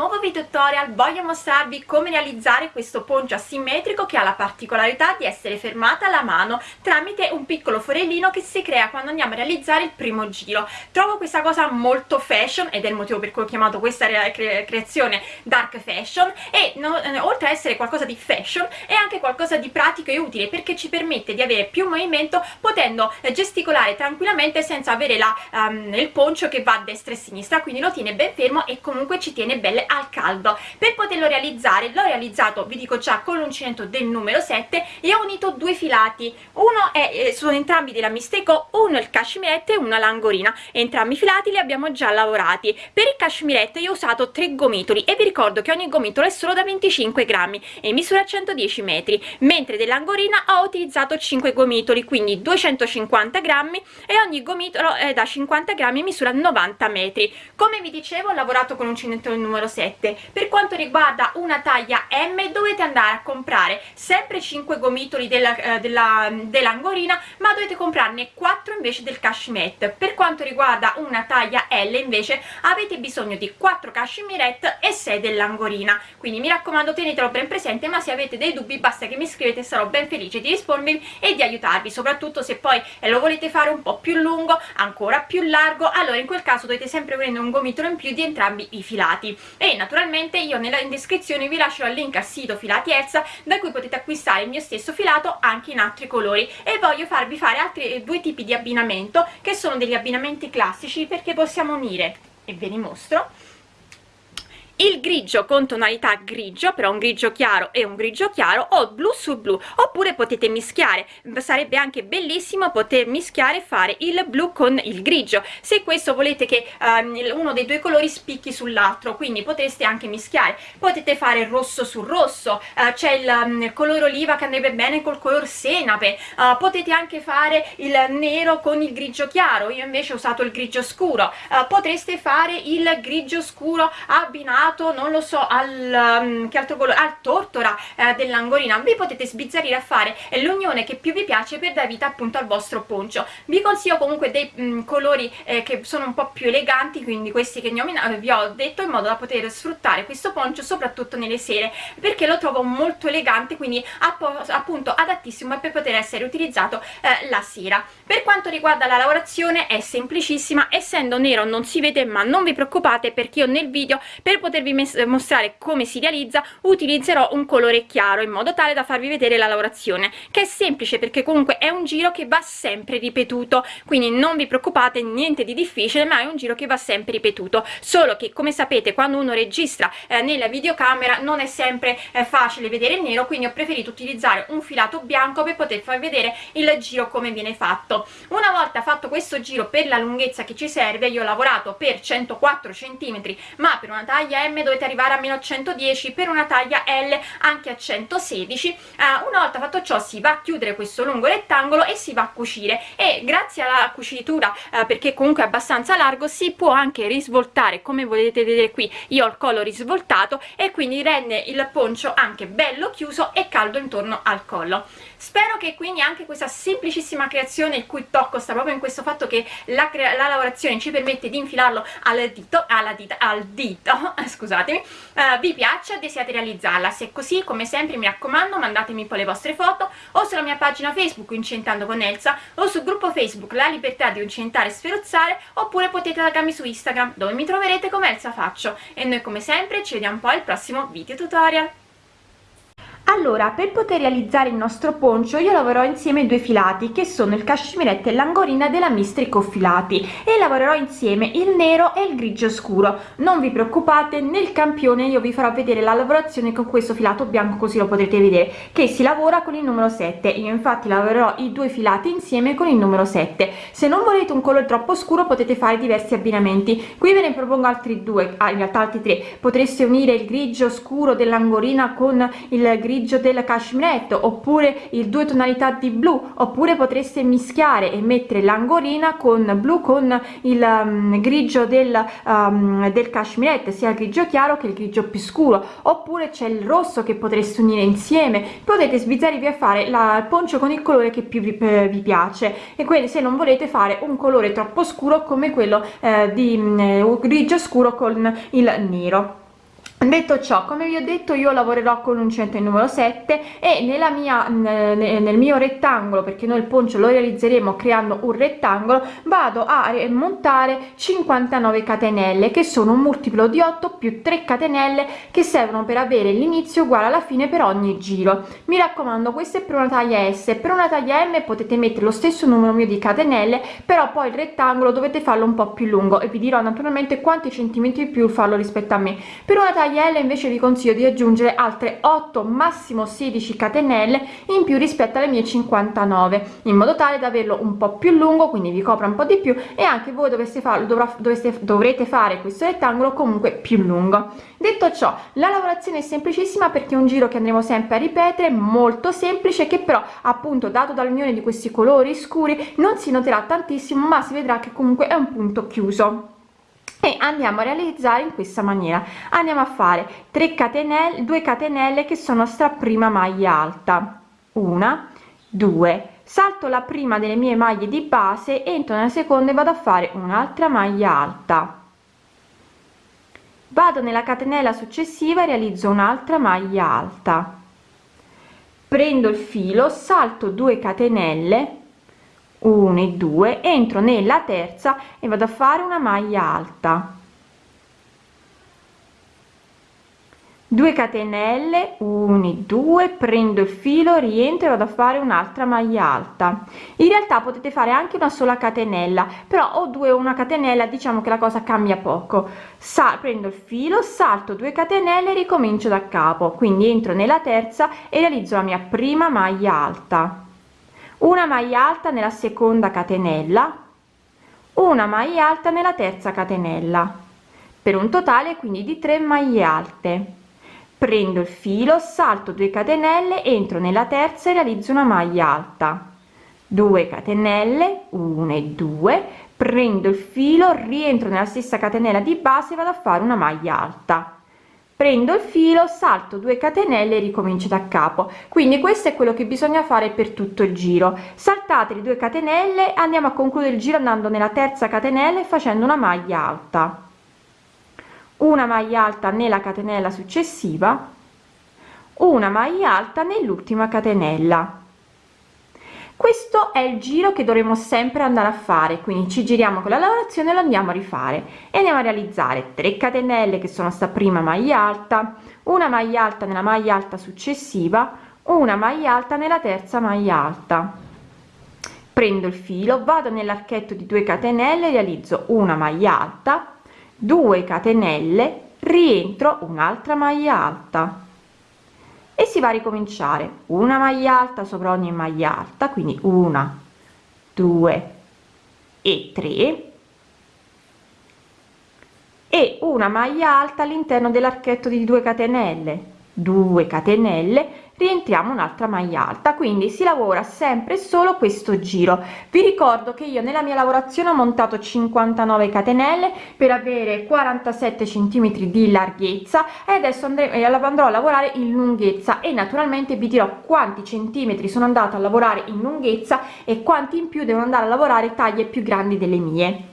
nuovo video tutorial voglio mostrarvi come realizzare questo poncio asimmetrico che ha la particolarità di essere fermata alla mano tramite un piccolo forellino che si crea quando andiamo a realizzare il primo giro. Trovo questa cosa molto fashion ed è il motivo per cui ho chiamato questa cre creazione dark fashion e no, eh, oltre a essere qualcosa di fashion è anche qualcosa di pratico e utile perché ci permette di avere più movimento potendo eh, gesticolare tranquillamente senza avere la, um, il poncio che va a destra e a sinistra quindi lo tiene ben fermo e comunque ci tiene belle al caldo. Per poterlo realizzare l'ho realizzato vi dico già con l'uncinetto del numero 7 e ho unito due filati. Uno è eh, sono entrambi della Misteco uno il cashmirette e una langorina. Entrambi i filati li abbiamo già lavorati. Per il cashmirette io ho usato tre gomitoli e vi ricordo che ogni gomitolo è solo da 25 grammi e misura 110 metri mentre dell'angorina ho utilizzato 5 gomitoli quindi 250 grammi e ogni gomitolo è da 50 grammi misura 90 metri. Come vi dicevo ho lavorato con un cinettone numero 7 per quanto riguarda una taglia M dovete andare a comprare sempre 5 gomitoli eh, della, dell'angorina ma dovete comprarne 4 invece del cashmere. Per quanto riguarda una taglia L invece avete bisogno di 4 cashmirette e 6 dell'angorina quindi mi raccomando tenetelo ben presente ma se avete dei dubbi basta che mi scrivete sarò ben felice di rispondervi e di aiutarvi soprattutto se poi eh, lo volete fare un po' più lungo ancora più largo allora in quel caso dovete sempre prendere un gomitolo in più di entrambi i filati. E naturalmente io nella in descrizione vi lascio il link al sito filati Elsa da cui potete acquistare il mio stesso filato anche in altri colori. E voglio farvi fare altri due tipi di abbinamento che sono degli abbinamenti classici perché possiamo unire. E ve li mostro il grigio con tonalità grigio però un grigio chiaro e un grigio chiaro o blu su blu oppure potete mischiare. Sarebbe anche bellissimo poter mischiare e fare il blu con il grigio. Se questo volete che um, uno dei due colori spicchi sull'altro quindi potreste anche mischiare. Potete fare rosso su rosso uh, c'è il um, colore oliva che andrebbe bene col color senape. Uh, potete anche fare il nero con il grigio chiaro. Io invece ho usato il grigio scuro. Uh, potreste fare il grigio scuro abbinato abbinato non lo so al um, che altro colore al tortora eh, dell'angolina. Vi potete sbizzarrire a fare l'unione che più vi piace per dare vita appunto al vostro poncio. Vi consiglio comunque dei um, colori eh, che sono un po' più eleganti quindi questi che ho, vi ho detto in modo da poter sfruttare questo poncio soprattutto nelle sere perché lo trovo molto elegante quindi appunto adattissimo per poter essere utilizzato eh, la sera. Per quanto riguarda la lavorazione è semplicissima. Essendo nero non si vede ma non vi preoccupate perché io nel video per poter potervi mostrare come si realizza utilizzerò un colore chiaro in modo tale da farvi vedere la lavorazione che è semplice perché comunque è un giro che va sempre ripetuto. Quindi non vi preoccupate niente di difficile ma è un giro che va sempre ripetuto. Solo che come sapete quando uno registra eh, nella videocamera non è sempre eh, facile vedere il nero quindi ho preferito utilizzare un filato bianco per poter far vedere il giro come viene fatto. Una volta fatto questo giro per la lunghezza che ci serve io ho lavorato per 104 centimetri ma per una taglia M dovete arrivare a meno 110 per una taglia L anche a 116 eh, una volta fatto ciò si va a chiudere questo lungo rettangolo e si va a cucire. E grazie alla cucitura eh, perché comunque è abbastanza largo si può anche risvoltare come volete vedere qui. Io ho il collo risvoltato e quindi rende il poncio anche bello chiuso e caldo intorno al collo. Spero che quindi anche questa semplicissima creazione il cui tocco sta proprio in questo fatto che la, la lavorazione ci permette di infilarlo al dito, alla dita, al dito scusatemi, uh, vi piaccia e desiate realizzarla. Se è così, come sempre, mi raccomando, mandatemi poi le vostre foto o sulla mia pagina Facebook Incentando con Elsa o sul gruppo Facebook La Libertà di Incentare e Sferuzzare oppure potete taggarmi su Instagram dove mi troverete come Elsa Faccio. E noi come sempre ci vediamo poi al prossimo video tutorial. Allora, per poter realizzare il nostro poncio io lavorerò insieme due filati che sono il cashmirette e l'angorina della Mistrico Filati e lavorerò insieme il nero e il grigio scuro. Non vi preoccupate, nel campione io vi farò vedere la lavorazione con questo filato bianco così lo potrete vedere che si lavora con il numero 7. Io infatti lavorerò i due filati insieme con il numero 7. Se non volete un colore troppo scuro potete fare diversi abbinamenti. Qui ve ne propongo altri due, ah, in realtà altri tre. Potreste unire il grigio scuro dell'angorina con il grigio grigio del cashmere oppure il due tonalità di blu oppure potreste mischiare e mettere l'angorina con blu con il um, grigio del, um, del cashmere sia il grigio chiaro che il grigio più scuro. Oppure c'è il rosso che potreste unire insieme. Potete sbizzarvi a fare la, poncio con il colore che più vi, eh, vi, piace. E quindi se non volete fare un colore troppo scuro come quello eh, di eh, grigio scuro con il nero detto ciò come vi ho detto io lavorerò con un centro numero 7 e nella mia nel mio rettangolo perché noi il poncio lo realizzeremo creando un rettangolo vado a montare 59 catenelle che sono un multiplo di 8 più 3 catenelle che servono per avere l'inizio uguale alla fine per ogni giro. Mi raccomando questo è per una taglia s. Per una taglia m potete mettere lo stesso numero mio di catenelle però poi il rettangolo dovete farlo un po più lungo e vi dirò naturalmente quanti centimetri più farlo rispetto a me. Per una taglia L invece vi consiglio di aggiungere altre 8 massimo 16 catenelle in più rispetto alle mie 59 in modo tale da averlo un po più lungo quindi vi copra un po di più e anche voi dovreste farlo dovrà, dovreste, dovrete fare questo rettangolo comunque più lungo. Detto ciò la lavorazione è semplicissima perché è un giro che andremo sempre a ripetere molto semplice che però appunto dato dall'unione di questi colori scuri non si noterà tantissimo ma si vedrà che comunque è un punto chiuso e andiamo a realizzare in questa maniera. Andiamo a fare 3 catenelle 2 catenelle che sono sta prima maglia alta. Una due. Salto la prima delle mie maglie di base entro nella seconda e vado a fare un'altra maglia alta. Vado nella catenella successiva e realizzo un'altra maglia alta. Prendo il filo salto 2 catenelle 1 e 2 entro nella terza e vado a fare una maglia alta. 2 catenelle 1 e 2 prendo il filo rientro e vado a fare un'altra maglia alta. In realtà potete fare anche una sola catenella però o due o una catenella diciamo che la cosa cambia poco. Sa prendo il filo salto 2 catenelle ricomincio da capo. Quindi entro nella terza e realizzo la mia prima maglia alta una maglia alta nella seconda catenella una maglia alta nella terza catenella. Per un totale quindi di 3 maglie alte. Prendo il filo salto 2 catenelle entro nella terza e realizzo una maglia alta. 2 catenelle 1 e 2 prendo il filo rientro nella stessa catenella di base vado a fare una maglia alta prendo il filo salto 2 catenelle e ricomincio da capo. Quindi questo è quello che bisogna fare per tutto il giro. Saltate le 2 catenelle andiamo a concludere il giro andando nella terza catenella e facendo una maglia alta. Una maglia alta nella catenella successiva una maglia alta nell'ultima catenella questo è il giro che dovremo sempre andare a fare quindi ci giriamo con la lavorazione lo andiamo a rifare. E andiamo a realizzare 3 catenelle che sono sta prima maglia alta una maglia alta nella maglia alta successiva una maglia alta nella terza maglia alta. Prendo il filo vado nell'archetto di 2 catenelle realizzo una maglia alta 2 catenelle rientro un'altra maglia alta e si va a ricominciare. Una maglia alta sopra ogni maglia alta quindi una due e tre. E una maglia alta all'interno dell'archetto di 2 catenelle 2 catenelle rientriamo un'altra maglia alta quindi si lavora sempre solo questo giro. Vi ricordo che io nella mia lavorazione ho montato 59 catenelle per avere 47 centimetri di larghezza e adesso andremo andrò a lavorare in lunghezza e naturalmente vi dirò quanti centimetri sono andata a lavorare in lunghezza e quanti in più devo andare a lavorare taglie più grandi delle mie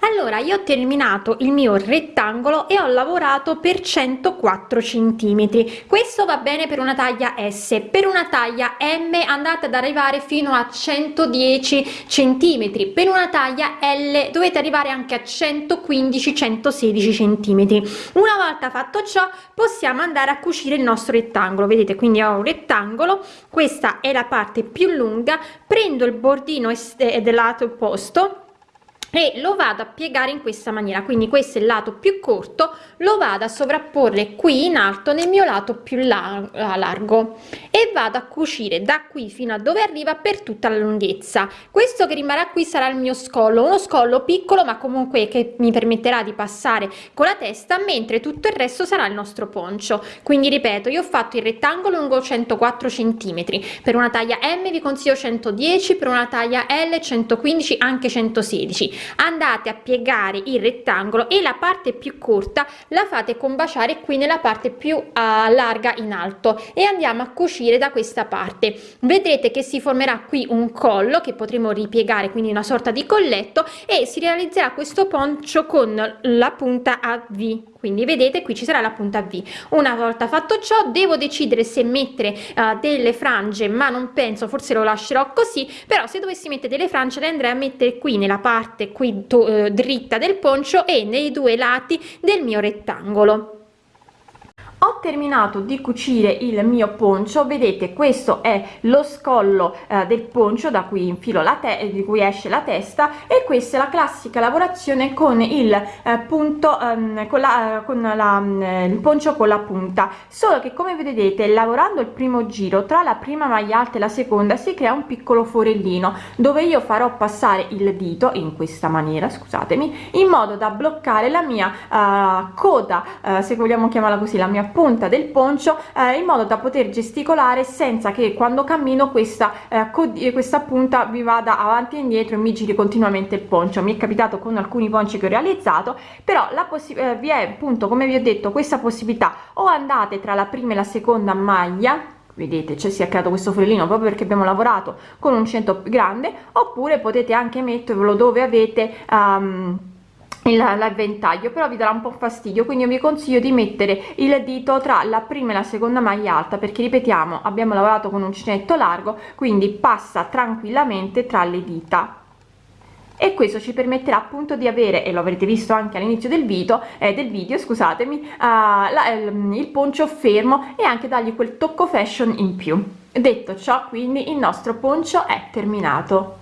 allora io ho terminato il mio rettangolo e ho lavorato per 104 centimetri. Questo va bene per una taglia s. Per una taglia m andate ad arrivare fino a 110 centimetri. Per una taglia l dovete arrivare anche a 115 116 centimetri. Una volta fatto ciò possiamo andare a cucire il nostro rettangolo. Vedete quindi ho un rettangolo. Questa è la parte più lunga. Prendo il bordino del lato opposto e lo vado a piegare in questa maniera. Quindi questo è il lato più corto lo vado a sovrapporre qui in alto nel mio lato più largo e vado a cucire da qui fino a dove arriva per tutta la lunghezza. Questo che rimarrà qui sarà il mio scollo uno scollo piccolo ma comunque che mi permetterà di passare con la testa mentre tutto il resto sarà il nostro poncio. Quindi ripeto io ho fatto il rettangolo lungo 104 centimetri. Per una taglia m vi consiglio 110 per una taglia l 115 anche 116 andate a piegare il rettangolo e la parte più corta la fate combaciare qui nella parte più uh, larga in alto e andiamo a cucire da questa parte. Vedrete che si formerà qui un collo che potremo ripiegare quindi una sorta di colletto e si realizzerà questo poncio con la punta a V. Quindi vedete qui ci sarà la punta V. Una volta fatto ciò devo decidere se mettere uh, delle frange ma non penso forse lo lascerò così però se dovessi mettere delle frange le andrei a mettere qui nella parte qui uh, dritta del poncio e nei due lati del mio rettangolo ho terminato di cucire il mio poncio. Vedete questo è lo scollo eh, del poncio da cui infilo la te di cui esce la testa. E questa è la classica lavorazione con il eh, punto ehm, con la con la eh, il poncio con la punta. Solo che come vedete lavorando il primo giro tra la prima maglia alta e la seconda si crea un piccolo forellino dove io farò passare il dito in questa maniera scusatemi in modo da bloccare la mia uh, coda uh, se vogliamo chiamarla così la mia punta del poncio eh, in modo da poter gesticolare senza che quando cammino questa eh, questa punta vi vada avanti e indietro e mi giri continuamente il poncio. Mi è capitato con alcuni ponci che ho realizzato però la eh, vi è appunto come vi ho detto questa possibilità. O andate tra la prima e la seconda maglia vedete cioè si è creato questo forellino proprio perché abbiamo lavorato con un centro grande oppure potete anche mettervelo dove avete um, l'avventaglio però vi darà un po fastidio quindi io vi consiglio di mettere il dito tra la prima e la seconda maglia alta perché ripetiamo abbiamo lavorato con un uncinetto largo quindi passa tranquillamente tra le dita. E questo ci permetterà appunto di avere e lo avrete visto anche all'inizio del video eh, del video scusatemi uh, la, il, il poncio fermo e anche dargli quel tocco fashion in più. Detto ciò quindi il nostro poncio è terminato